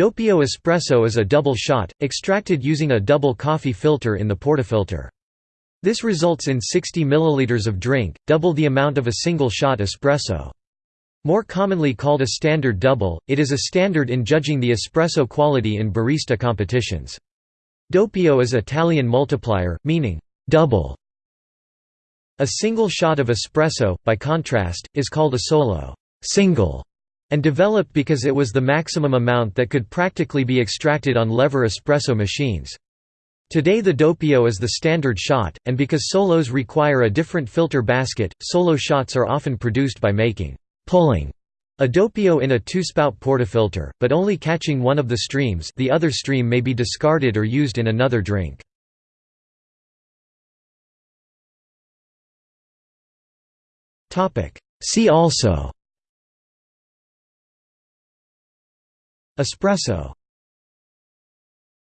Doppio espresso is a double shot, extracted using a double coffee filter in the portafilter. This results in 60 ml of drink, double the amount of a single shot espresso. More commonly called a standard double, it is a standard in judging the espresso quality in barista competitions. Doppio is Italian multiplier, meaning double. A single shot of espresso, by contrast, is called a solo single, and developed because it was the maximum amount that could practically be extracted on lever espresso machines. Today the doppio is the standard shot, and because solos require a different filter basket, solo shots are often produced by making pulling a doppio in a two-spout portafilter, but only catching one of the streams the other stream may be discarded or used in another drink. See also Espresso